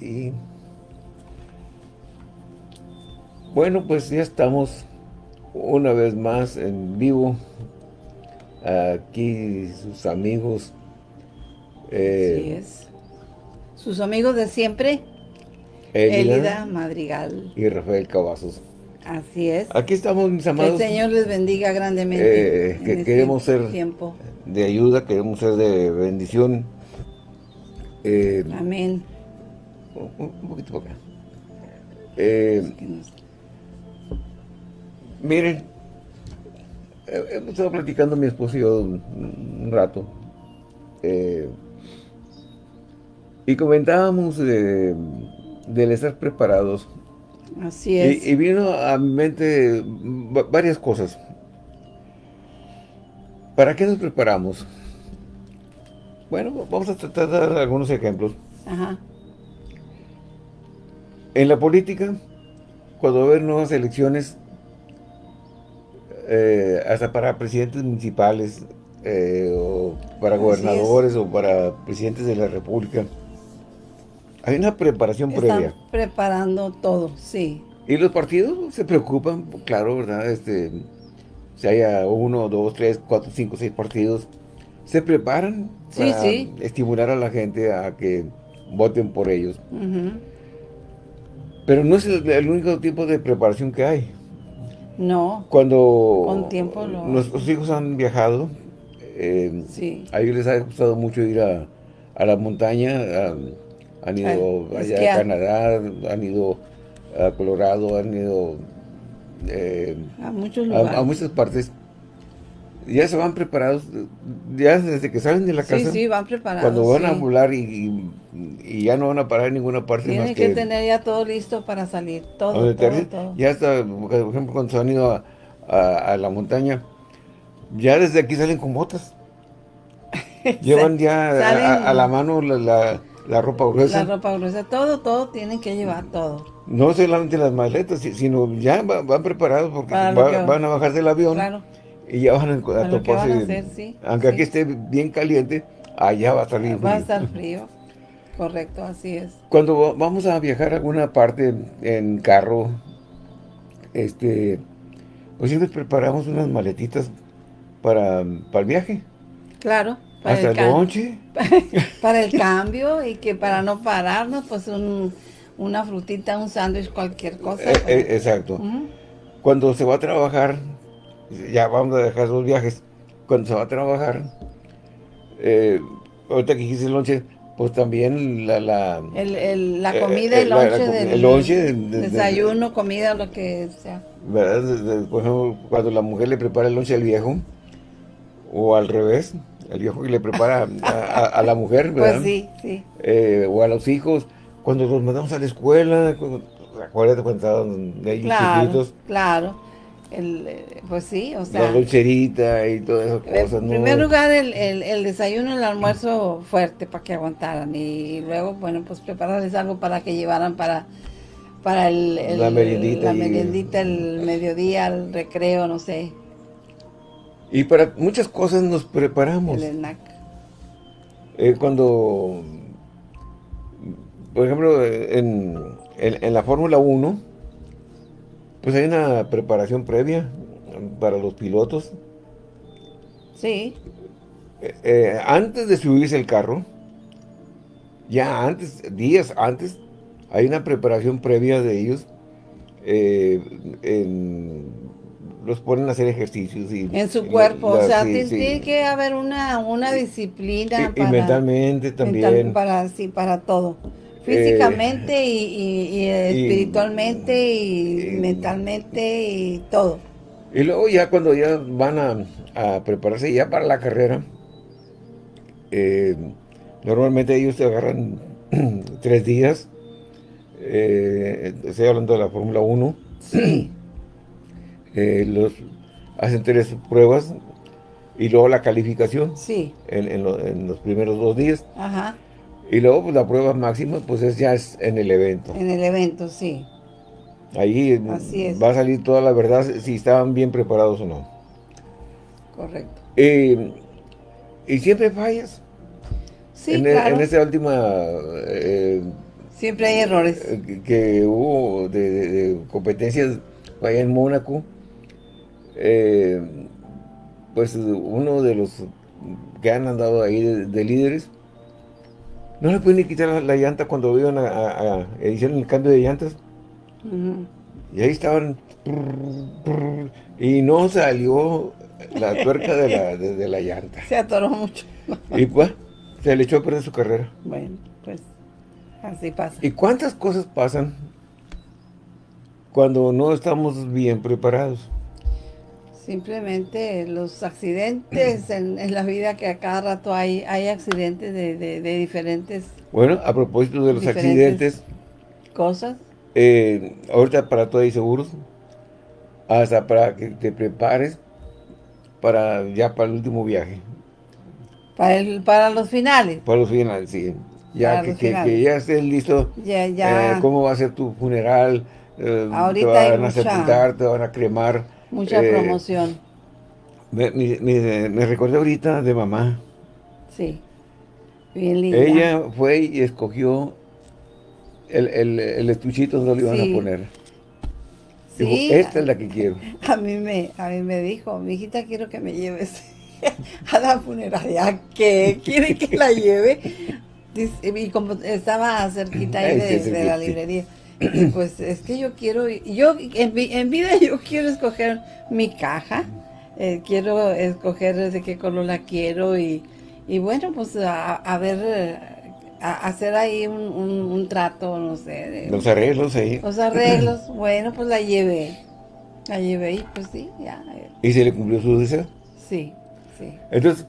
Y bueno, pues ya estamos una vez más en vivo. Aquí sus amigos. Eh, Así es. Sus amigos de siempre. Elida, Madrigal. Y Rafael Cavazos. Así es. Aquí estamos, mis amados. Que el Señor les bendiga grandemente. Eh, que este queremos ser tiempo. de ayuda, queremos ser de bendición. Eh, Amén. Un, poquito para acá. Eh, miren, hemos estado platicando mi esposo y yo un, rato. y comentábamos de, del estar preparados Así es. Y, vino a mi mente varias cosas. ¿Para qué nos preparamos? Bueno, vamos a tratar de dar algunos ejemplos. Ajá. En la política, cuando va a haber nuevas elecciones, eh, hasta para presidentes municipales, eh, o para gobernadores, o para presidentes de la república, hay una preparación previa. preparando todo, sí. Y los partidos se preocupan, claro, ¿verdad? Este, si haya uno, dos, tres, cuatro, cinco, seis partidos, se preparan para estimular a la gente a que voten por ellos. Pero no es el, único tipo de preparación que hay. No. Cuando Con tiempo nuestros hijos han viajado, eh, a ellos les ha gustado mucho ir a, a la montaña, a, han ido allá a Canadá, han ido a Colorado, han ido eh, a muchos lugares. A, muchas partes. Ya se van preparados, ya desde que salen de la casa. Sí, sí, van preparados. Cuando van a volar y, ya no van a parar en ninguna parte Tienen que, tener ya todo listo para salir, todo, todo, Ya está, por ejemplo, cuando se han ido a, la montaña, ya desde aquí salen con botas. Llevan ya a, la mano la la ropa gruesa. La ropa gruesa, todo, todo tienen que llevar, todo. No solamente las maletas, sino ya van preparados porque van a bajar del avión. Y ya van a, toparse. aunque aquí esté bien caliente, allá va a estar frío. Va a estar frío. Correcto, así es. Cuando vamos a viajar a alguna parte en carro, este, pues siempre preparamos unas maletitas para, para el viaje. Claro. Hasta el, lonche. Para el cambio y que para no pararnos, pues una frutita, un sándwich, cualquier cosa. Eh, eh, exacto. Cuando se va a trabajar, ya vamos a dejar los viajes, cuando se va a trabajar, eh, ahorita que dijiste el lonche, pues también la... La, el, la comida, el lonche. del, el lonche. desayuno, comida, lo que sea. ¿Verdad? Por ejemplo, cuando la mujer le prepara el lonche al viejo, o al revés, el viejo que le prepara a, la mujer, pues ¿verdad? Pues sí, sí. Eh, o a los hijos, cuando los mandamos a la escuela, acuérdate cuando estaban ahí claro, Claro, el, eh, pues sí, o sea... La dulcerita y todas esas cosas, En primer lugar, el, el, desayuno, el almuerzo fuerte para que aguantaran y luego, bueno, pues prepararles algo para que llevaran para para el, la meriendita, la meriendita el mediodía, el recreo, no sé. Y para muchas cosas nos preparamos. El ENAC. Eh, cuando, por ejemplo, en, en, la Fórmula 1, pues hay una preparación previa para los pilotos. Sí. Eh, eh, antes de subirse el carro, ya antes, días antes, hay una preparación previa de ellos en los ponen a hacer ejercicios. Y, en su cuerpo, o sea, tiene que haber una, una disciplina. Y, mentalmente también. para, sí, para todo. Físicamente eh, y, espiritualmente y, mentalmente y todo. Y luego ya cuando ya van a, prepararse ya para la carrera, eh, normalmente ellos se agarran tres días, eh, estoy hablando de la Fórmula 1, sí. Eh, los, hacen tres pruebas y luego la calificación sí. en, los primeros dos días. Ajá. Y luego pues, la prueba máxima pues es ya es en el evento. En el evento, sí. Ahí va a salir toda la verdad si estaban bien preparados o no. Correcto. y siempre fallas. Sí, en, e, en esta última... Eh, Siempre hay errores. eh, que hubo de, de- de competencias allá en Mónaco. eh, pues uno de los que han andado ahí de, de líderes, no le pueden quitar la, la llanta cuando iban a, a- a- hicieron el cambio de llantas. Y ahí estaban. y no salió la tuerca de la, de, de la llanta. Se atoró mucho. Y pues, se le echó a perder su carrera. Bueno, pues así pasa. ¿Y cuántas cosas pasan cuando no estamos bien preparados? Simplemente los accidentes en, en la vida que a cada rato hay, hay accidentes de, de- de diferentes Bueno, a propósito de los accidentes, cosas. eh, ahorita para todo hay seguros, hasta para que te prepares para ya para el último viaje, Para, el, para los finales. para los finales, sí. Ya que, que- ya estés listo Ya, ya. Eh, cómo va a ser tu funeral, eh, Ahorita te van a sepultar, te van a cremar. Mucha eh, promoción. Me, me, me- recordé ahorita de mamá. Sí. Bien linda. Ella fue y escogió el, el, el estuchito donde lo iban Sí. a poner. Sí, esta es la que quiero. a mí me, a mí me dijo, mi hijita quiero que me lleves a la funeraria. ¿Qué? ¿Quiere que la lleve? Y como estaba cerquita ahí de, de la librería, pues es que yo quiero, yo en, en vida yo quiero escoger mi caja, eh, quiero escoger de qué color la quiero y, y bueno, pues a, a ver, a, hacer ahí un, un, un trato, no sé, de- Los arreglos ahí. los arreglos, bueno, pues la llevé. La llevé y pues sí, ya. eh, Y se le cumplió su deseo. Sí, sí. Entonces,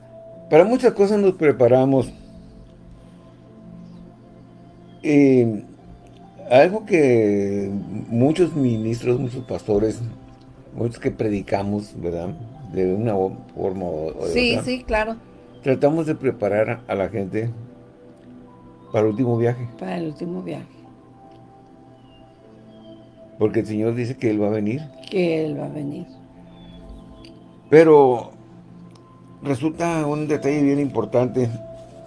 para muchas cosas nos preparamos. Y algo que muchos ministros, muchos pastores, muchos que predicamos, ¿verdad? De una forma o de Sí, otra, sí, claro. tratamos de preparar a la gente para el último viaje. Para el último viaje. Porque el Señor dice que Él va a venir. Que Él va a venir. Pero resulta un detalle bien importante.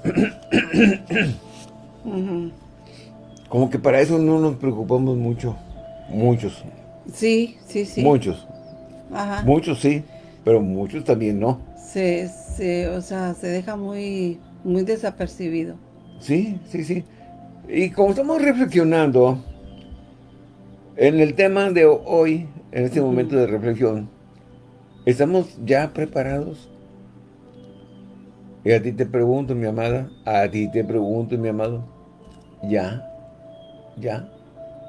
Ujú. Como que para eso no nos preocupamos mucho. Muchos. Sí, sí, sí. Muchos. Ajá. Muchos sí, pero muchos también no. Se, se, o sea, se deja muy, muy desapercibido. Sí, sí, sí. Y como estamos reflexionando en el tema de hoy, en este momento de reflexión, ¿estamos ya preparados? Y a ti te pregunto, mi amada, a ti te pregunto, mi amado, ¿ya? ¿Ya?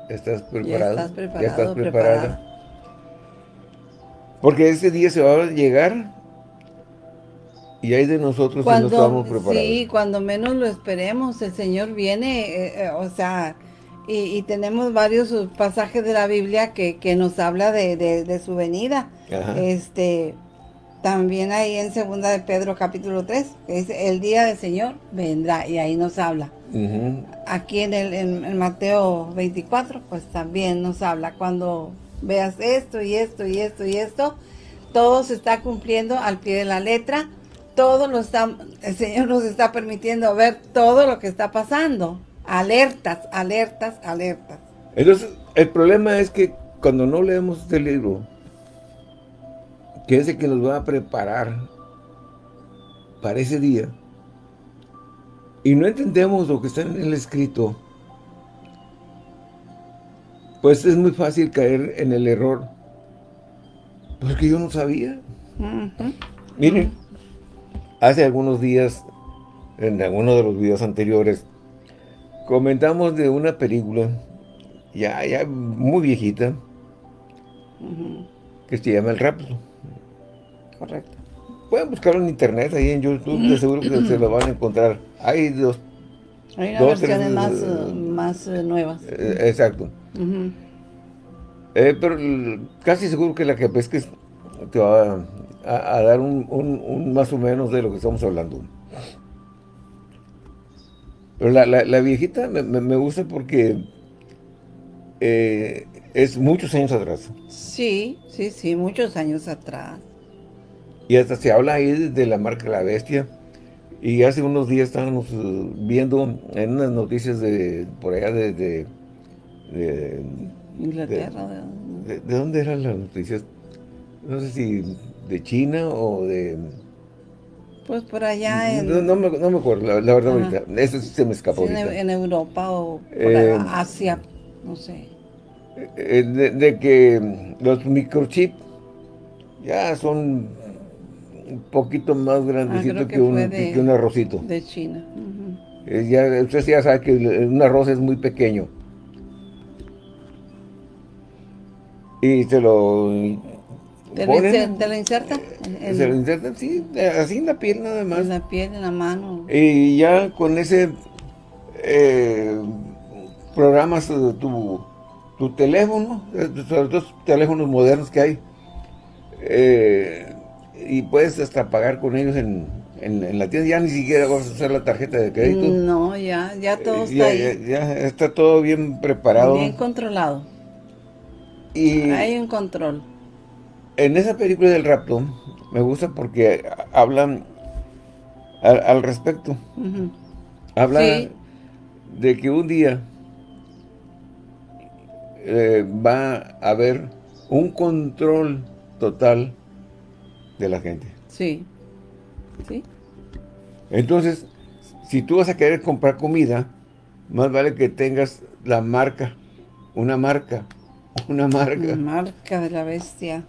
¿Estás preparado? estás preparado, ¿Ya estás preparada? Porque ese día se va a llegar y hay de nosotros si no estamos preparados. sí, cuando menos lo esperemos, el Señor viene, eh, eh, o sea, y, y tenemos varios pasajes de la Biblia que, que nos habla de, de- de su venida. Ajá. Este, también ahí en segunda de Pedro capítulo 3, que dice, el día del Señor vendrá, y ahí nos habla. Aquí en el en, en Mateo 24, pues también nos habla, cuando veas esto y esto y esto y esto, todo se está cumpliendo al pie de la letra, todo lo está, el Señor nos está permitiendo ver todo lo que está pasando. Alertas, alertas, alertas. Entonces, el problema es que cuando no leemos este libro, que es el que nos va a preparar para ese día, y no entendemos lo que está en el escrito, pues es muy fácil caer en el error. Porque yo no sabía. Miren, hace algunos días, en alguno de los videos anteriores, comentamos de una película, ya, ya muy viejita, que se llama El Rapto. Correcto. Pueden buscarlo en internet, ahí en YouTube, de seguro que se lo van a encontrar. Hay dos, Hay unas Dos, versiones tres, más, eh, más eh, nuevas. eh, exacto. Eh, pero casi seguro que la que pesques te va a, a- a dar un, un- un más o menos de lo que estamos hablando. Pero la, la- la viejita me, me- me gusta porque eh, es muchos años atrás. Sí, sí, sí, muchos años atrás. Y hasta se habla ahí de la marca de la bestia. Y hace unos días estábamos eh, viendo en unas noticias de por allá de... de, Inglaterra. De, de, dónde eran las noticias? No sé si de China o de... Pues por allá en... No, me, no me, acuerdo, la, verdad ahorita. Eso se me escapó sí, en, Europa o por eh, Asia, no sé. Eh, de, que los microchips ya son un poquito más grandecitos ah, que, un, que, un arrocito. De China. ya, usted ya sabe que un arroz es muy pequeño. Y se lo ¿Te, ponen, lo inserta? se lo insertan, sí, así en la piel nada más. En la piel, en la mano. Y ya con ese eh, programas tu, tu teléfono, sobre todo teléfonos modernos que hay, eh, y puedes hasta pagar con ellos en, la tienda, ya ni siquiera vas a usar la tarjeta de crédito. No, ya, ya todo está ahí. Ya, está todo bien preparado. Bien controlado. Y hay un control. En esa película del rapto, me gusta porque hablan al, respecto. Hablan de que un día eh, va a haber un control total de la gente. Sí. Sí. Entonces, si tú vas a querer comprar comida, más vale que tengas la marca, una marca, una marca. Una marca de la bestia.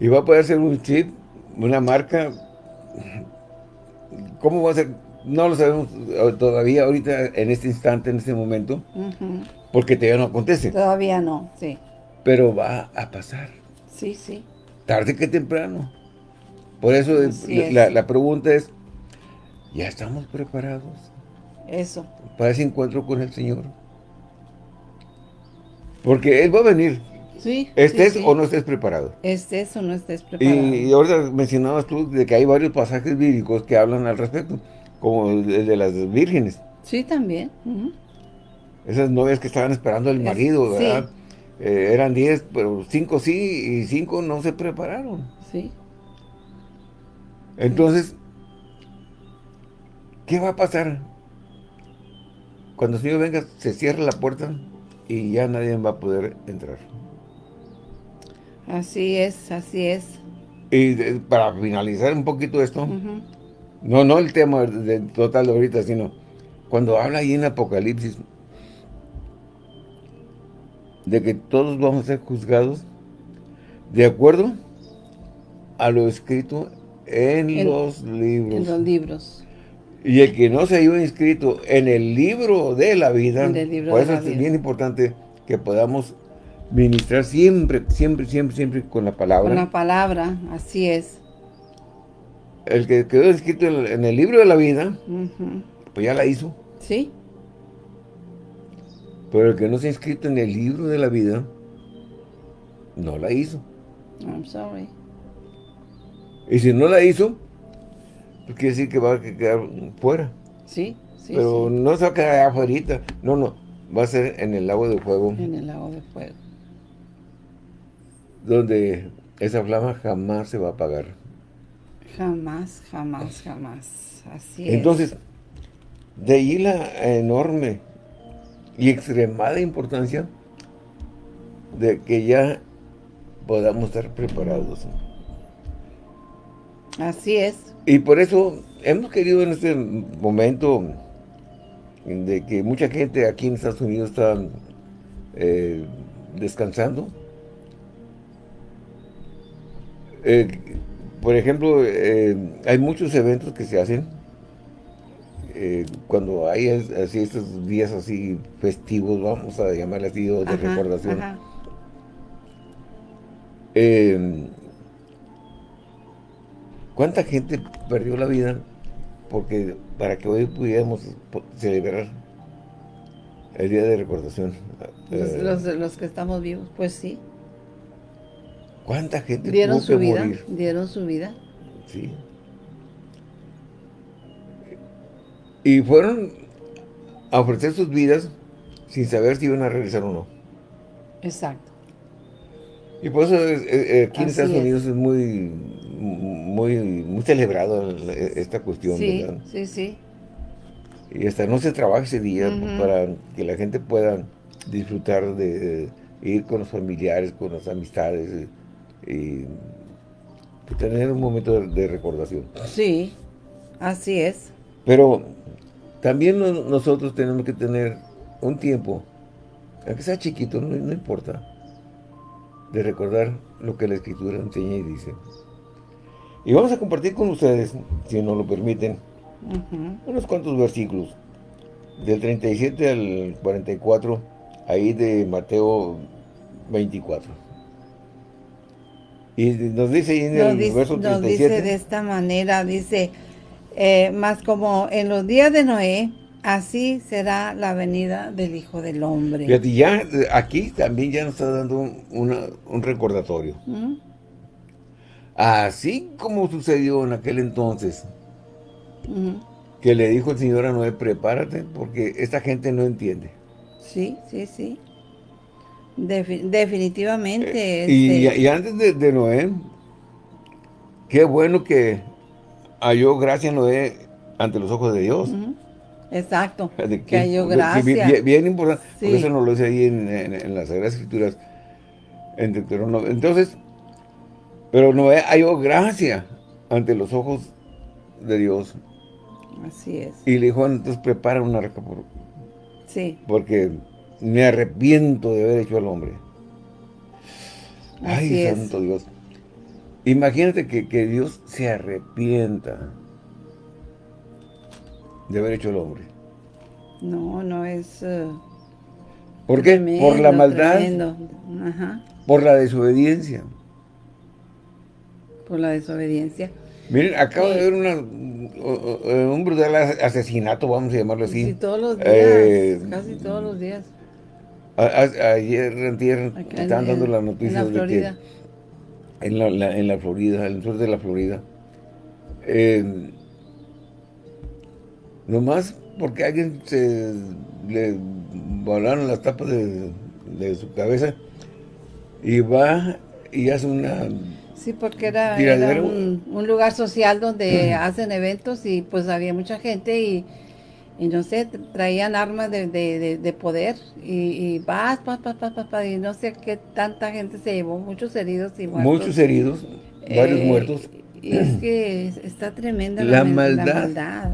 Y va a poder ser un chip, una marca. ¿Cómo va a ser? No lo sabemos todavía ahorita, en este instante, en este momento, porque todavía no acontece. Todavía no, sí. Pero va a pasar. Sí, sí. Tarde que temprano. Por eso la, la, pregunta es, ¿ya estamos preparados? Eso. Para ese encuentro con el Señor. Porque Él va a venir. Sí, estés o no estés preparado. Estés o no estés preparado. Y, ahora mencionabas tú de que hay varios pasajes bíblicos que hablan al respecto, como el de las vírgenes. Sí, también. Esas novias que estaban esperando al marido, ¿verdad? Eh, eran 10, pero 5 sí y 5 no se prepararon. Sí. Entonces, ¿qué va a pasar? Cuando el Señor venga, se cierra la puerta y ya nadie va a poder entrar. Así es, así es. Y para finalizar un poquito esto, no no el tema de, total de ahorita, sino cuando habla ahí en Apocalipsis de que todos vamos a ser juzgados de acuerdo a lo escrito en, los libros. En los libros. Y el que no se haya inscrito en el libro de la vida, por eso es bien importante que podamos ministrar siempre, siempre, siempre, siempre con la palabra. Con la palabra, así es. El que quedó escrito en el libro de la vida, pues ya la hizo. Sí. Pero el que no se ha inscrito en el libro de la vida, no la hizo. I'm sorry. Y si no la hizo, pues quiere decir que va a quedar fuera. Sí, sí, Pero no se va a quedar afuera. No, no. Va a ser en el lago de fuego. En el lago de fuego. Donde esa flama jamás se va a apagar. Jamás, jamás, jamás. Así es. Entonces, de ahí la enorme y extremada importancia de que ya podamos estar preparados. Así es. Y por eso hemos querido en este momento de que mucha gente aquí en Estados Unidos está eh, descansando. Eh, por ejemplo, eh, hay muchos eventos que se hacen eh, cuando hay así estos días así festivos, vamos a llamarle así, de recordación. Em, ¿Cuánta gente perdió la vida porque para que hoy pudiéramos celebrar el día de recordación? Los, eh, los, que estamos vivos, pues sí. ¿Cuánta gente dieron su vida? Dieron su vida. Sí. Y fueron a ofrecer sus vidas sin saber si iban a regresar o no. Exacto. Y por eso aquí en Estados Unidos es muy, muy, muy celebrado esta cuestión, sí, Sí, sí, Y hasta no se trabaja ese día para que la gente pueda disfrutar de, ir con los familiares, con las amistades y tener un momento de, recordación. Sí, así es. Pero también nosotros tenemos que tener un tiempo, aunque sea chiquito, no importa, de recordar lo que la Escritura enseña y dice. Y vamos a compartir con ustedes, si nos lo permiten, unos cuantos versículos, del 37 al 44, ahí de Mateo 24. Y nos dice ahí en el verso 37. Nos dice de esta manera, dice, eh, más como en los días de Noé, así será la venida del Hijo del Hombre. Y ya aquí también ya nos está dando un, recordatorio. Así como sucedió en aquel entonces, que le dijo el Señor a Noé, prepárate, porque esta gente no entiende. Sí, sí, sí. definitivamente. Eh, este y, antes de, Noé, qué bueno que halló gracia Noé ante los ojos de Dios. Exacto, que, halló gracia. Bien, importante, por eso nos lo dice ahí en, las Sagradas Escrituras. Entonces, pero Noé halló gracia ante los ojos de Dios. Así es. Y le dijo, entonces prepara una arca por... Sí. Porque me arrepiento de haber hecho al hombre. Ay, santo Dios. Imagínate que, Dios se arrepienta de haber hecho al hombre. No, no es... Uh, ¿Por qué? por la maldad. Por la desobediencia por la desobediencia. Miren, acabo de ver una, un brutal asesinato, vamos a llamarlo así. Sí, todos los días, eh, casi todos los días. ayer, ayer, estaban dando las noticias en la Florida. de que en la, en la Florida, en el sur de la Florida, eh, nomás porque alguien se le volaron las tapas de, de su cabeza y va y hace una Sí, porque era, un, lugar social donde hacen eventos y pues había mucha gente y, no sé, traían armas de, poder y, vas, vas, vas, vas, y no sé qué tanta gente se llevó, muchos heridos y muertos. Muchos heridos, varios eh, muertos. Y es que está tremenda la, maldad,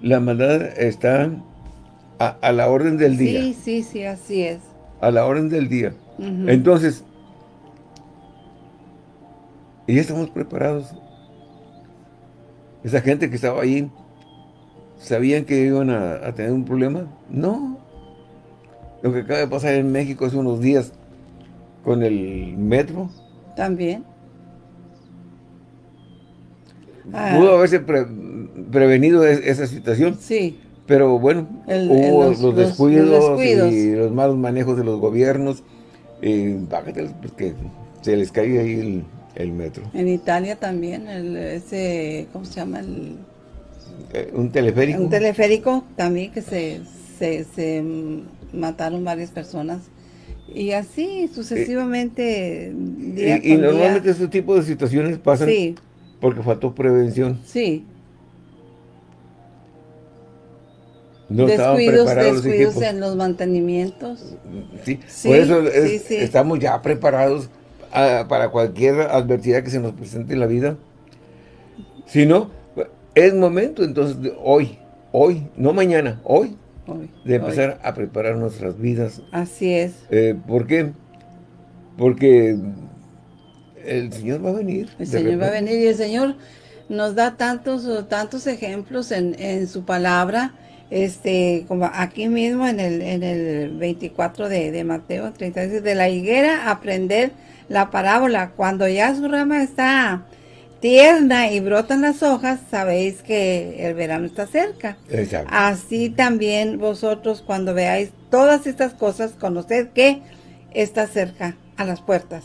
la maldad. está a, la orden del día. Sí, sí, sí, así es. A la orden del día. Entonces, y ya estamos preparados. Esa gente que estaba ahí, ¿sabían que iban a, tener un problema? No. Lo que acaba de pasar en México hace unos días con el metro. También. Pudo haberse prevenido esa situación. Sí. Pero bueno, hubo los, descuidos y los malos manejos de los gobiernos. Y pues que se les caía ahí el, el metro. En Italia también, el, ese, ¿cómo se llama? El, eh, un teleférico. Un teleférico también que se, se, mataron varias personas. Y así sucesivamente. y, normalmente ese tipo de situaciones pasan porque faltó prevención. Sí. No descuidos, descuidos en los mantenimientos. Sí, por eso estamos ya preparados para cualquier adversidad que se nos presente en la vida. Si no, es momento entonces hoy, hoy, no mañana, hoy, de empezar a preparar nuestras vidas. Así es. Eh, ¿Por qué? Porque el Señor va a venir. El Señor va a venir y el Señor nos da tantos, tantos ejemplos en, en su palabra, este, como aquí mismo en el, en el 24 de, de Mateo 36, de la higuera aprender la parábola, cuando ya su rama está tierna y brotan las hojas, sabéis que el verano está cerca. Así también vosotros cuando veáis todas estas cosas, conoced que está cerca a las puertas,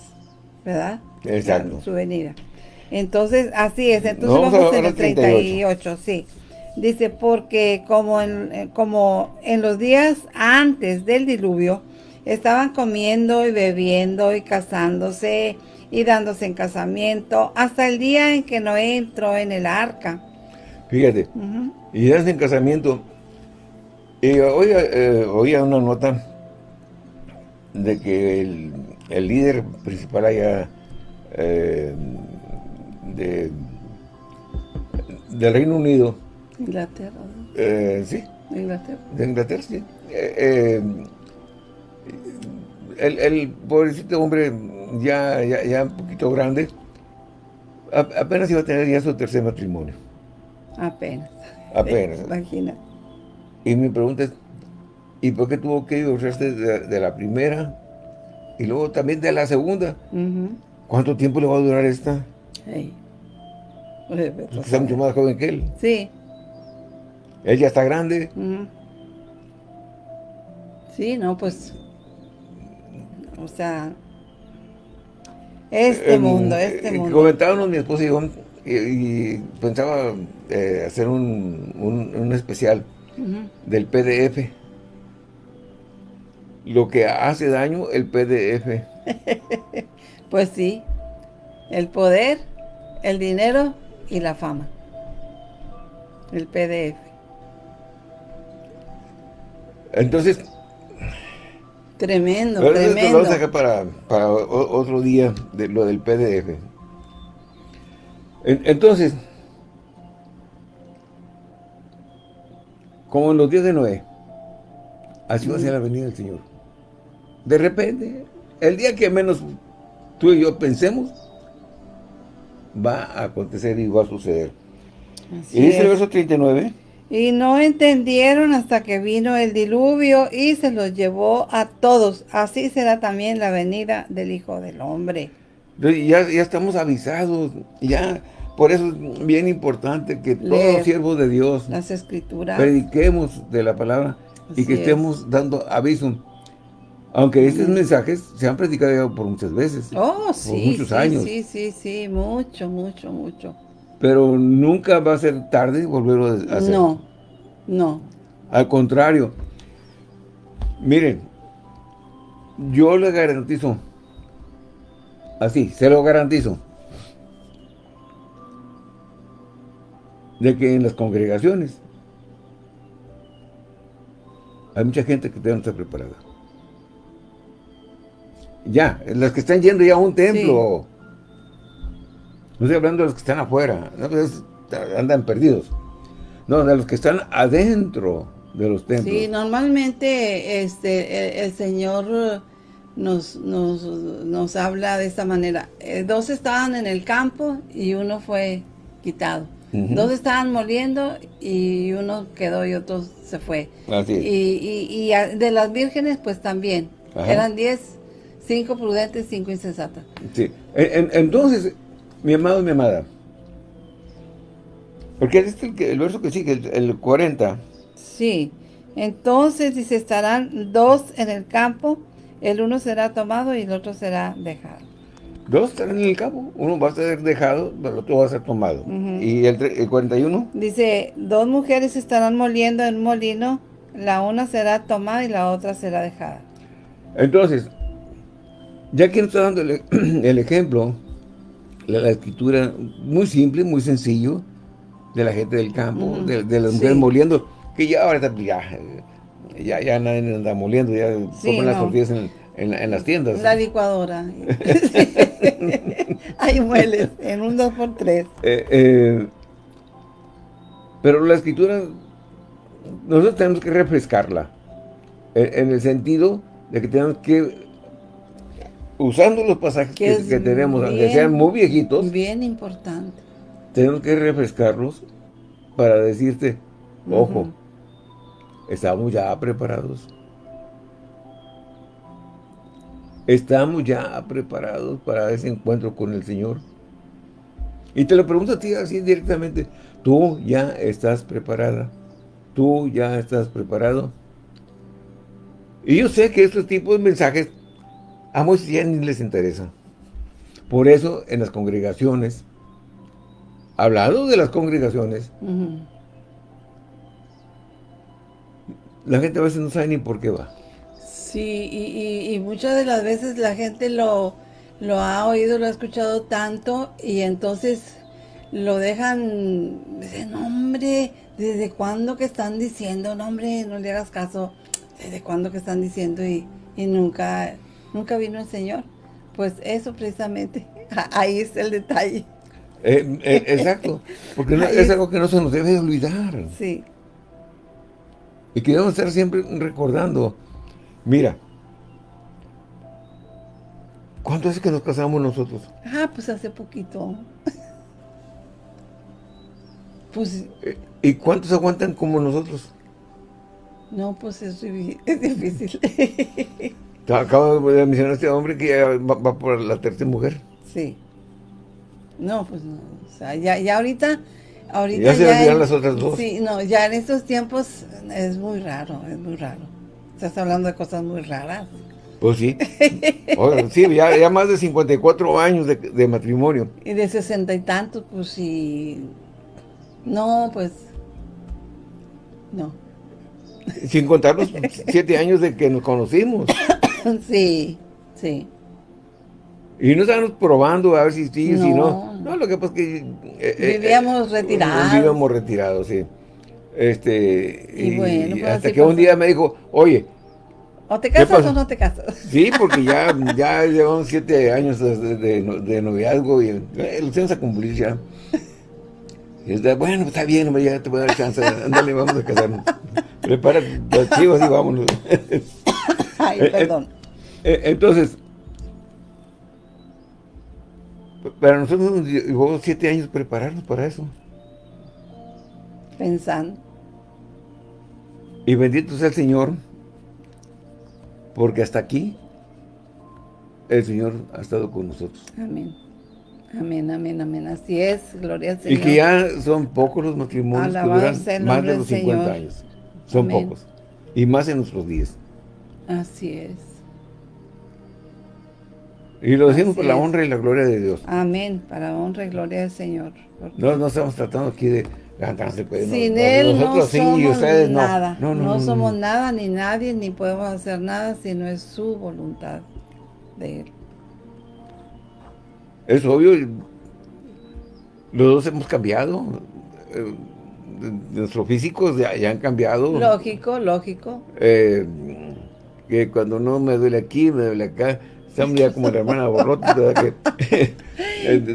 ¿verdad? Exacto. Su venida. Entonces, así es. Entonces vamos, en el 38, sí. Dice, porque como en, eh, como en los días antes del diluvio, estaban comiendo y bebiendo y casándose y dándose en casamiento, hasta el día en que Noé entró en el arca. Fíjate, y dándose en casamiento. Y oía, eh, oía una nota de que el, líder principal allá eh, de, del Reino Unido. Inglaterra. Eh, sí. De Inglaterra. De Inglaterra, sí. Eh, el, el, pobrecito hombre ya, ya, un poquito grande, apenas iba a tener ya su tercer matrimonio. Apenas. Apenas. Imagina. Y mi pregunta es, ¿y por qué tuvo que divorciarse de, la primera y luego también de la segunda? ¿Cuánto tiempo le va a durar esta? Sí. está mucho más joven que él. Sí. Él ya está grande. Sí, no, pues... O sea... Este mundo, este mundo. Comentábamos mi esposa y yo, y, pensaba eh, hacer un, un, especial del PDF. Lo que hace daño el PDF. pues sí, el poder, el dinero y la fama. El PDF. Entonces... Tremendo, tremendo. Lo vamos a dejar para, para otro día de lo del PDF. Entonces, como en los días de Noé, así va a ser la venida del Señor. De repente, el día que menos tú y yo pensemos, va a acontecer y va a suceder. y dice el verso 39. Y no entendieron hasta que vino el diluvio y se los llevó a todos. Así será también la venida del Hijo del Hombre. Ya, ya estamos avisados, ya por eso es bien importante que todos los siervos de Dios las escrituras prediquemos de la palabra y que estemos dando aviso. Aunque estos mensajes se han predicado por muchas veces. Oh, por muchos años. Sí, sí, sí, mucho, mucho, mucho. Pero nunca va a ser tarde volverlo a hacer. No, no. Al contrario. Miren, yo le garantizo, así, se lo garantizo, de que en las congregaciones hay mucha gente que no está preparada. Ya, las que están yendo ya a un templo. No estoy hablando de los que están afuera, pues, andan perdidos. No, de los que están adentro de los templos. Sí, normalmente este, el, Señor nos, nos, nos, habla de esta manera. Eh, dos estaban en el campo y uno fue quitado. Dos estaban moliendo y uno quedó y otro se fue. Así y, y, de las vírgenes, pues también. Eran diez, cinco prudentes, cinco insensatas. Sí. entonces, mi amado y mi amada, porque este es el, verso que sigue, el, el 40. Sí. Entonces, dice, estarán dos en el campo, el uno será tomado y el otro será dejado. Dos estarán en el campo, uno va a ser dejado, el otro va a ser tomado. ¿Y el, 41? Dice, dos mujeres estarán moliendo en un molino, la una será tomada y la otra será dejada. Entonces, ya que nos está dando el, ejemplo, la, escritura muy simple, muy sencillo, de la gente del campo, de, las mujeres moliendo, que ya ahora ya, ya, ya nadie anda moliendo, ya comen las tortillas en en, las tiendas. La licuadora. Ahí mueles, en un 2x3. Eh, eh, pero la escritura, nosotros tenemos que refrescarla. En, el sentido de que tenemos que, usando los pasajes que, tenemos, aunque sean muy viejitos. Bien importante. Tenemos que refrescarlos para decirte, ojo, estamos ya preparados ¿Estamos ya preparados para ese encuentro con el Señor? Y te lo pregunto a ti así directamente. ¿Tú ya estás preparada? ¿Tú ya estás preparado? Y yo sé que estos tipos de mensajes a muchos ya ni les interesa. Por eso en las congregaciones, hablando de las congregaciones, la gente a veces no sabe ni por qué va. Sí, y, y, muchas de las veces la gente lo, lo ha oído, lo ha escuchado tanto y entonces lo dejan, dicen, hombre, ¿desde cuándo que están diciendo? No, hombre, no le hagas caso, ¿desde cuándo que están diciendo? Y, y nunca, nunca vino el Señor. Pues eso precisamente, ahí es el detalle. Eh, eh, exacto, porque es algo que no se nos debe olvidar. Sí. Y que debemos estar siempre recordando, mira, ¿cuánto es que nos casamos nosotros? Ah, pues hace poquito. pues... ¿Y cuántos aguantan como nosotros? No, pues es, es difícil. Acabo de mencionar a este hombre que ya va, por la tercera mujer. Sí. No, pues no. O sea, ya, ya ahorita... ahorita ya se olvidaron las otras dos. Sí, no, ya en estos tiempos es muy raro, es muy raro. Estás hablando de cosas muy raras. Pues sí. sí, ya, más de 54 años de, de matrimonio. Y de sesenta y tantos, pues sí. No, pues... No. Sin contar los siete años de que nos conocimos. Sí, sí. Y no estábamos probando a ver si sí, si no. No, lo que pasa es que... Eh, eh, vivíamos eh, retirados. Vivíamos retirados, sí. Este, y, bueno, pues hasta que un día me dijo, oye... ¿O te casas o no te casas? Sí, porque ya, ya llevamos siete años de, de, noviazgo y lo tienes a cumplir ya. Y está, bueno, está bien, hombre, ya te voy a dar chance. Ándale, vamos a casarnos. Prepara los chivos y vámonos. Ay, eh, eh, perdón. Eh, entonces, para nosotros nos llevó siete años prepararnos para eso. Pensando. Y bendito sea el Señor, porque hasta aquí el Señor ha estado con nosotros. Amén. Amén, amén, amén. Así es, gloria al Señor. Y que ya son pocos los matrimonios que duran más de los 50 años. Son pocos. Y más en nuestros días. Así es. Y lo decimos por la honra y la gloria de Dios. Amén, para la honra y gloria del Señor. No, no estamos tratando aquí de levantarse. Pues, Sin Él no somos nada. No, no, somos nada ni nadie, ni podemos hacer nada si no es su voluntad de Él. Es obvio, los dos hemos cambiado. Eh, nuestros físicos ya, han cambiado. Lógico, lógico. Eh, que cuando no me duele aquí, me duele acá. Estamos ya como la hermana Borrota, Que,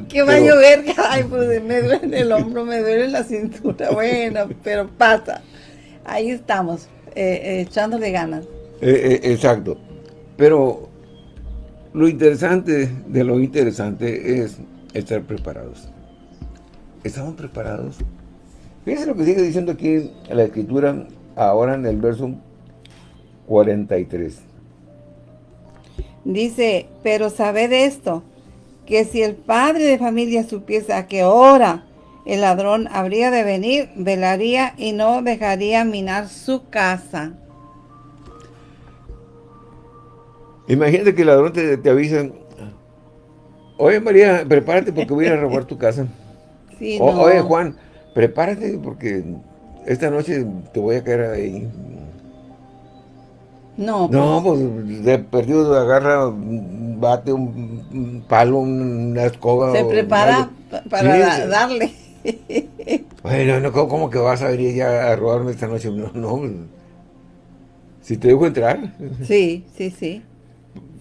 que va a llover, ay, pues me duele el hombro, me duele la cintura, bueno, pero pasa. Ahí estamos, eh, eh, echándole ganas. exacto. Pero lo interesante de lo interesante es estar preparados. ¿Estamos preparados? Fíjense lo que sigue diciendo aquí en la escritura, ahora en el verso 43. Dice, pero sabed esto, que si el padre de familia supiese a qué hora el ladrón habría de venir, velaría y no dejaría minar su casa. Imagínate que el ladrón te, te avisa, oye María, prepárate porque voy a robar tu casa. Oye Juan, prepárate porque esta noche te voy a caer ahí. No, No, pues, pues de perdido agarra, bate un palo, una escoba. Se prepara para darle. bueno, no, ¿cómo, que vas a venir ya a robarme esta noche? No, no. Pues, si te dejo entrar. Sí, sí, sí.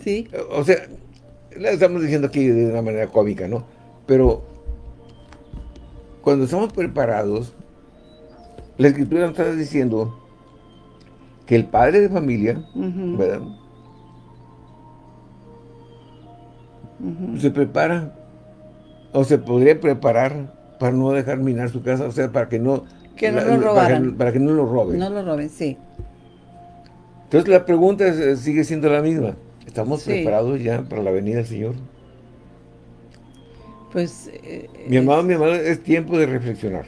Sí. O sea, estamos diciendo aquí de una manera cómica, ¿no? Pero cuando estamos preparados, la escritura nos está diciendo que el padre de familia, ¿verdad? Se prepara, o se podría preparar para no dejar minar su casa, o sea, para que no... Que no lo robaran. Para que, no lo roben. No lo roben, sí. Entonces la pregunta sigue siendo la misma. ¿Estamos preparados ya para la venida del Señor? Pues... Eh, mi amado, mi amado, es tiempo de reflexionar.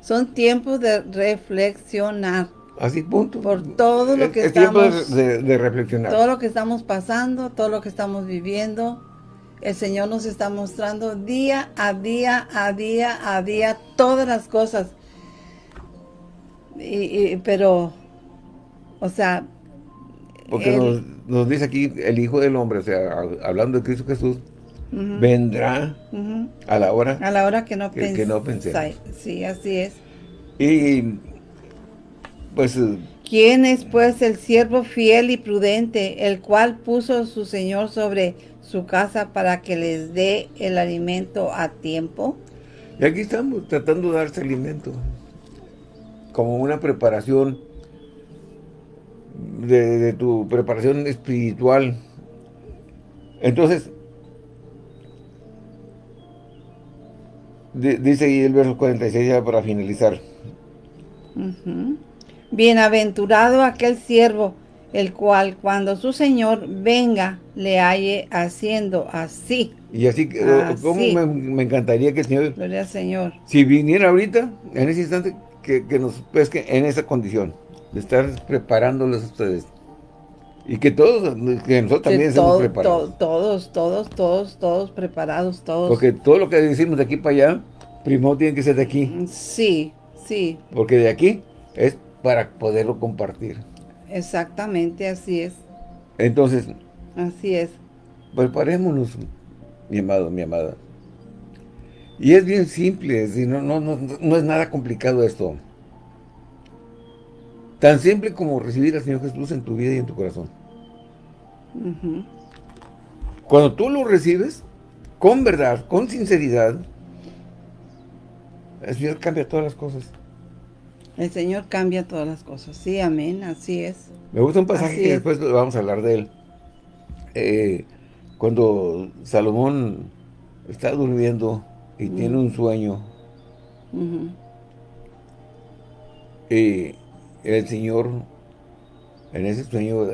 Son tiempos de reflexionar. Así, punto. Por todo lo que es estamos... tiempo de, reflexionar. Todo lo que estamos pasando, todo lo que estamos viviendo, el Señor nos está mostrando día a día, a día, a día, todas las cosas. Y, pero, o sea... Porque nos, nos, dice aquí el Hijo del Hombre, o sea, hablando de Cristo Jesús, vendrá a la hora a la hora que no, que, que no pensemos. Sí, así es. Y pues... ¿Quién es pues el siervo fiel y prudente, el cual puso su Señor sobre su casa para que les dé el alimento a tiempo? Y aquí estamos tratando de darse alimento, como una preparación de, tu preparación espiritual. Entonces, dice ahí el verso 46 ya para finalizar. Bienaventurado aquel siervo, el cual cuando su Señor venga, le halle haciendo así. Y así, como me, encantaría que el Señor... Gloria al Señor. Si viniera ahorita, en ese instante, que, nos pesque en esa condición, de estar preparándoles a ustedes. Y que todos, que nosotros también estemos preparados. todos, todos, todos, todos preparados, todos. Porque todo lo que decimos de aquí para allá, primero tiene que ser de aquí. Sí, sí. Porque de aquí es para poderlo compartir. Exactamente, así es. Entonces, así es. Preparémonos, mi amado, mi amada. Y es bien simple, no, no, no, no es nada complicado esto. Tan simple como recibir al Señor Jesús en tu vida y en tu corazón. Cuando tú lo recibes, con verdad, con sinceridad, el Señor cambia todas las cosas. El Señor cambia todas las cosas. Sí, amén, así es. Me gusta un pasaje que después vamos a hablar de él. Eh, cuando Salomón está durmiendo y tiene un sueño, y el Señor en ese sueño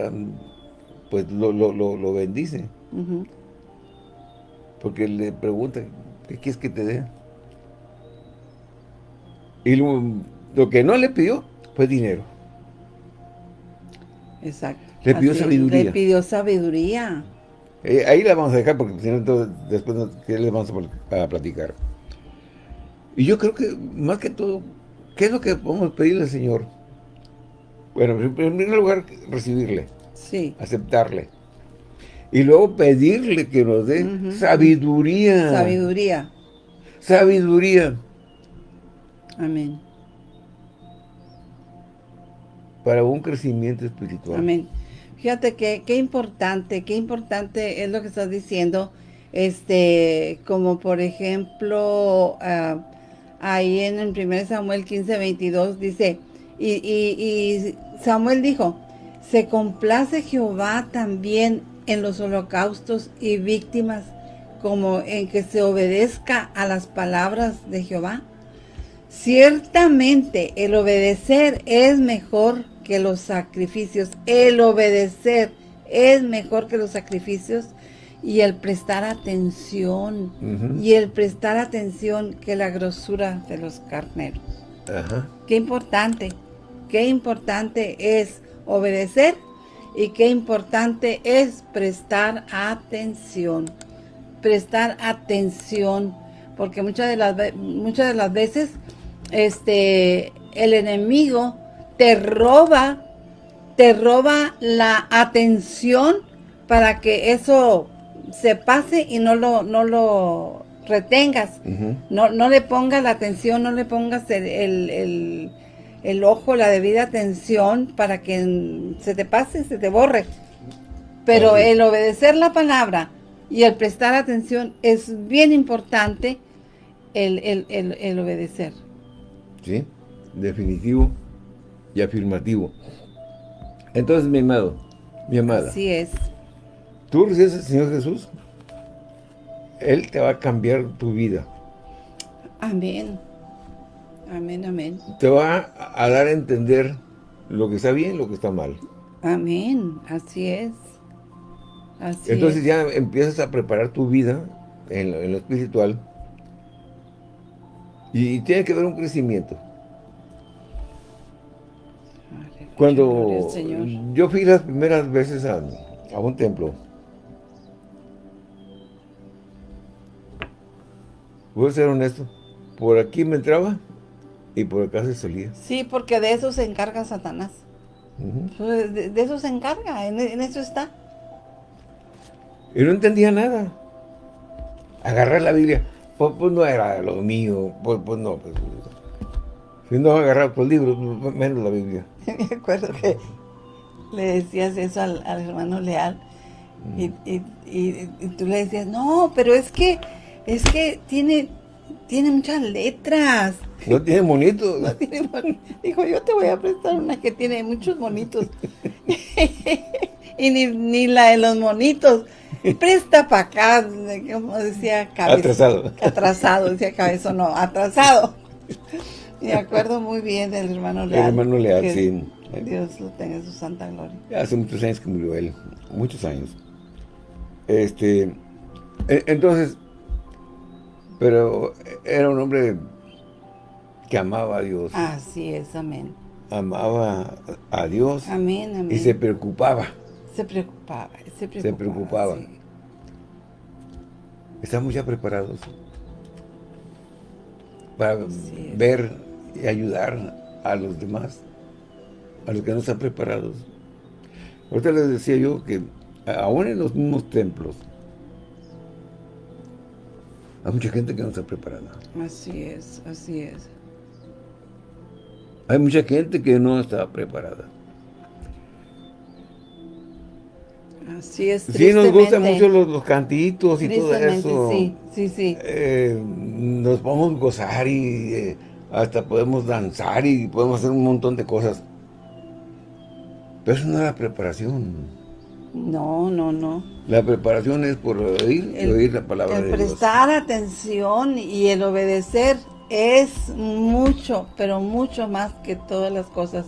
pues lo, bendice. Porque le pregunta, ¿qué quieres que te dé? Y lo que no le pidió fue dinero. Exacto. Le pidió sabiduría. Le pidió sabiduría. Eh, ahí la vamos a dejar porque después le vamos a, platicar. Y yo creo que, más que todo, ¿qué es lo que podemos pedirle al Señor? Bueno, en primer lugar, recibirle. Sí. Aceptarle. Y luego pedirle que nos dé sabiduría. Sabiduría. Sabiduría. Amén para un crecimiento espiritual. Amén. Fíjate que qué importante, qué importante es lo que estás diciendo, este, como por ejemplo, ah, ahí en el 1 Samuel 15, 22 dice, y, y Samuel dijo, se complace Jehová también en los holocaustos y víctimas, como en que se obedezca a las palabras de Jehová. Ciertamente el obedecer es mejor que los sacrificios. El obedecer es mejor que los sacrificios y el prestar atención. Y el prestar atención que la grosura de los carneros. Qué importante, qué importante es obedecer y qué importante es prestar atención. Prestar atención, porque muchas de las, muchas de las veces este, el enemigo te roba, te roba la atención para que eso se pase y no lo, no lo retengas. no, no le pongas la atención, no le pongas el, ojo, la debida atención para que se te pase, se te borre. Pero el obedecer la palabra y el prestar atención es bien importante el, el obedecer. Sí, definitivo y afirmativo. Entonces, mi amado, mi amada. Así es. Tú recibes al Señor Jesús, Él te va a cambiar tu vida. Amén. Amén, amén. Te va a dar a entender lo que está bien, lo que está mal. Amén, así es. Así Entonces ya empiezas a preparar tu vida en lo, espiritual y tiene que haber un crecimiento. Cuando yo fui las primeras veces a, un templo, voy a ser honesto, por aquí me entraba y por acá se salía. Sí, porque de eso se encarga Satanás. de, eso se encarga, en, eso está. Y no entendía nada. agarrar la Biblia, pues, pues no era lo mío, pues, pues no. Pues, si no agarrar los libros, menos la Biblia. Me acuerdo que le decías eso al, hermano Leal mm. y, y, tú le decías, no, pero es que, es que tiene, tiene muchas letras. No tiene monitos. No tiene Dijo, yo te voy a prestar una que tiene muchos monitos. y ni, ni la de los monitos. Presta para acá, como decía Cabezón. Atrasado. Atrasado, decía Cabezón, no, atrasado. Me acuerdo muy bien del hermano Leal. El hermano Leal, sí. Dios lo tenga en su santa gloria. Hace muchos años que murió él, muchos años. Este, e, entonces, pero era un hombre que amaba a Dios. Así es, amén. Amaba a Dios. Amén, amén. Y se preocupaba. Se preocupaba, se preocupaba. Se preocupaba. Estamos ya preparados para ver y ayudar a los demás, a los que no están preparados. Ahorita les decía yo que aún en los mismos templos hay mucha gente que no está preparada. Así es, así es. Hay mucha gente que no está preparada. Así es, Sí, nos gustan mucho los, cantitos y todo eso. Sí, sí, sí. Eh, nos podemos gozar y eh, hasta podemos danzar y podemos hacer un montón de cosas. Pero eso no es la preparación. No, no, no. La preparación es por oír, oír la palabra de Dios. El prestar atención y el obedecer es mucho, pero mucho más que todas las cosas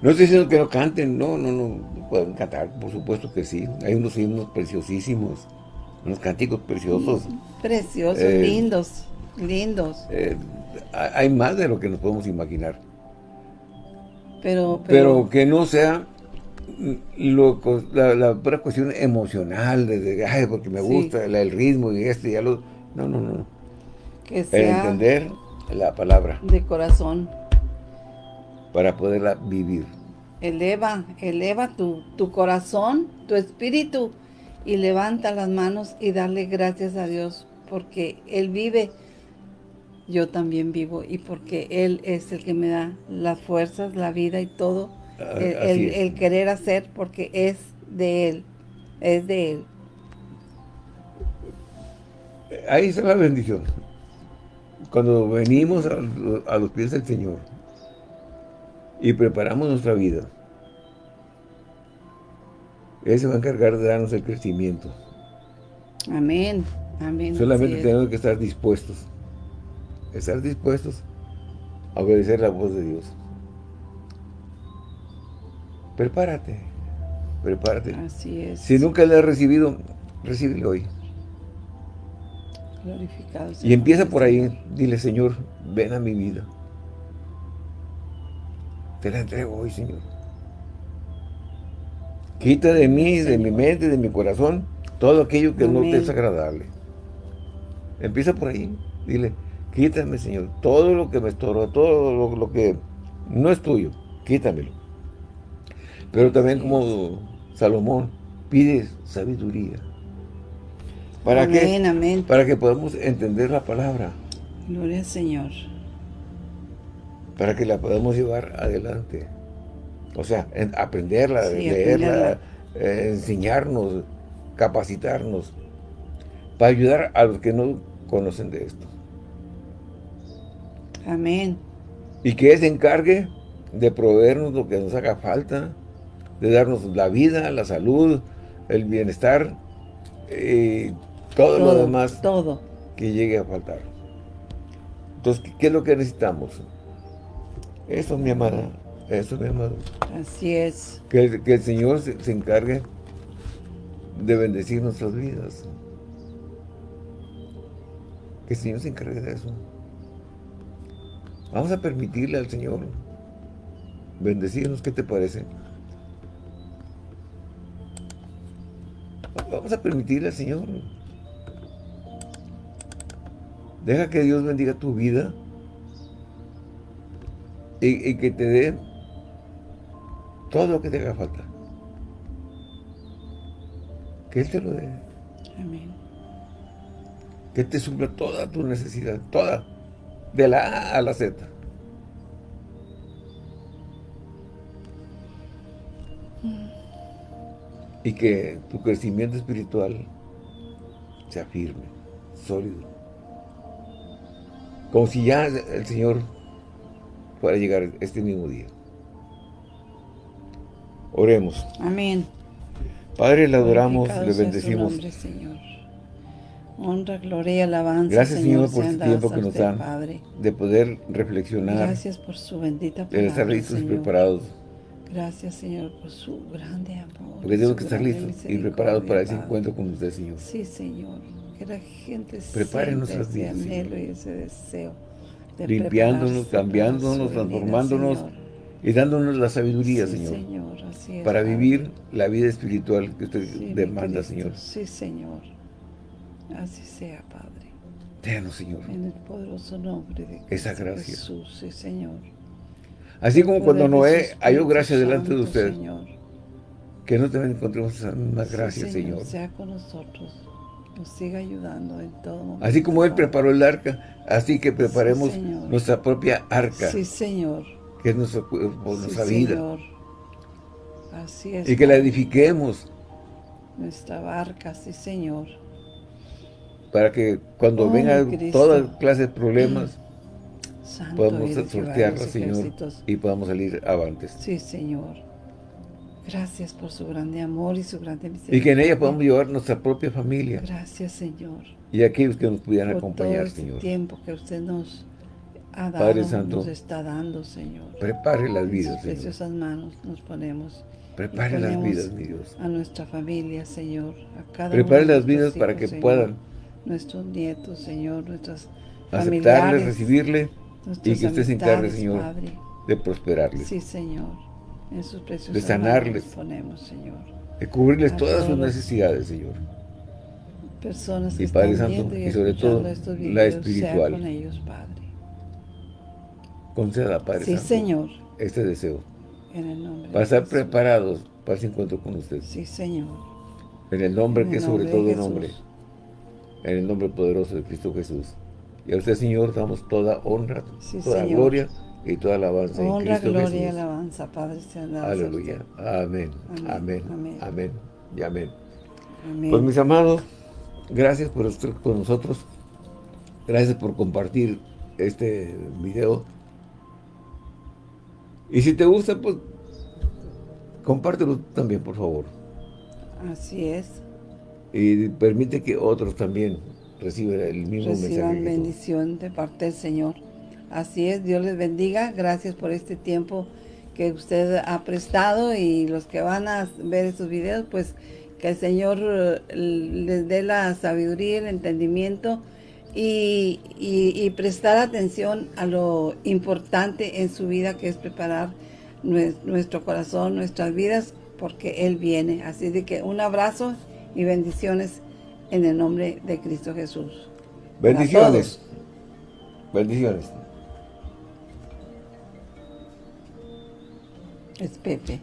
no estoy diciendo que no canten, no, no, no, pueden cantar, por supuesto que sí. Hay unos himnos preciosísimos, unos cánticos preciosos. Preciosos, eh, lindos, lindos. Eh, hay más de lo que nos podemos imaginar. Pero, pero, que no sea lo, la, la pura cuestión emocional, de, ay, porque me gusta el, ritmo y esto y ya lo... No, no, no. Que sea entender la palabra. De corazón para poderla vivir. Eleva, eleva tu, tu corazón, tu espíritu y levanta las manos y darle gracias a Dios porque Él vive, yo también vivo y porque Él es el que me da las fuerzas, la vida y todo, ah, el, el, querer hacer porque es de Él, es de Él. Ahí está la bendición. Cuando venimos a los pies del Señor, y preparamos nuestra vida, Él se va a encargar de darnos el crecimiento. Amén, amén. Solamente tenemos que estar dispuestos, estar dispuestos a obedecer la voz de Dios. Prepárate, prepárate. Así es. Si nunca le has recibido, recíbelo hoy. Glorificado. Y empieza por ahí, dile, Señor, ven a mi vida. Te la entrego hoy, Señor. Quita de mí, de mi mente, de mi corazón, todo aquello que no te es agradable. Empieza por ahí. Dile, quítame, Señor, todo lo que me estorba, todo lo, que no es tuyo, quítamelo. Pero también como Salomón, pide sabiduría. ¿Para amén, Amén. Para que podamos entender la palabra. Gloria al Señor para que la podamos llevar adelante. O sea, aprenderla, leerla, eh, enseñarnos, capacitarnos, para ayudar a los que no conocen de esto. Amén. Y que Él se encargue de proveernos lo que nos haga falta, de darnos la vida, la salud, el bienestar, y todo, todo lo demás todo. que llegue a faltar. Entonces, ¿qué es lo que necesitamos? Eso, mi amada. Eso, mi amado. Así es. Que, el Señor se, encargue de bendecir nuestras vidas. Que el Señor se encargue de eso. Vamos a permitirle al Señor bendecirnos. ¿Qué te parece? Vamos a permitirle al Señor. Deja que Dios bendiga tu vida y, que te dé todo lo que te haga falta. Que Él te lo dé. Amén. que te supla toda tu necesidad, toda, de la A a la Z. Y que tu crecimiento espiritual sea firme, sólido. Como si ya el Señor fuera a llegar este mismo día. Oremos. Amén. Padre, le adoramos, le bendecimos. Nombre, Señor. Honra, gloria alabanza. Gracias, Señor, por este tiempo que nos dan de poder reflexionar. Gracias por su bendita palabra, De estar listos y preparados. Gracias, Señor, por su grande amor. Porque tenemos que estar listos y preparados para ese encuentro con usted, Señor. Sí, Señor. Que la gente Prepare nuestras vidas, anhelo y ese deseo. De Limpiándonos, cambiándonos, transformándonos y dándonos la sabiduría, Señor, para vivir la vida espiritual que usted demanda, Señor. Sí, Señor. Así sea, Padre. Déjanos, Señor. En el poderoso nombre de Esa gracia. Jesús, sí, Señor. Así como cuando Noé halló gracia delante de usted. Señor. Que no también encontremos esa misma gracia, Señor, Sea con nosotros. Nos siga ayudando en todo momento. Así como Él preparó el arca, así que preparemos nuestra propia arca. Sí, Señor que es nuestro cuerpo, nuestra vida. Así es. Y que la edifiquemos. Nuestra barca, sí, Señor. Para que cuando oh, venga toda clase de problemas, podamos sortearla, Señor, y podamos salir avantes. Sí, Señor. Gracias por su grande amor y su grande misericordia. Y que en ella podamos llevar nuestra propia familia. Gracias, Señor. Y aquellos que nos pudieran acompañar, este Señor. tiempo que usted nos Padre Santo, nos está dando, Señor. Prepare las vidas, Señor. preciosas manos nos ponemos. Prepare las vidas, mi Dios. A nuestra familia, Señor. A cada Prepare las vidas para que puedan. Nuestros nietos, Señor, nuestras aceptarle, recibirle y que usted se encargue, Señor, de prosperarles. Sí, Señor. En sus preciosas de sanarles, ponemos, Señor. De cubrirles todas sus necesidades, Señor. Personas que y Padre Santo, y, sobre todo la espiritual. con ellos, Padre. Conceda, Padre sí, Señor. este deseo. En el nombre para estar preparados para ese encuentro con usted. Sí, Señor. En el nombre que sobre todo nombre. En el nombre poderoso de Cristo Jesús. Y a usted, Señor, damos toda honra, toda gloria y toda alabanza honra, en Cristo gloria y alabanza, Padre. Aleluya. Amén. Amén. Amén. Y amén. Pues mis amados, gracias por estar con nosotros. Gracias por compartir este video y si te gusta, pues compártelo también, por favor. Así es. Y permite que otros también reciban el mismo Reciban bendición de parte del Señor. Así es, Dios les bendiga. Gracias por este tiempo que usted ha prestado y los que van a ver estos videos, pues que el Señor eh, les dé la sabiduría, el entendimiento y, prestar atención a lo importante en su vida que es preparar nuestro corazón, nuestras vidas, porque Él viene. Así de que un abrazo y bendiciones en el nombre de Cristo Jesús. Bendiciones. Bendiciones. Es Pepe.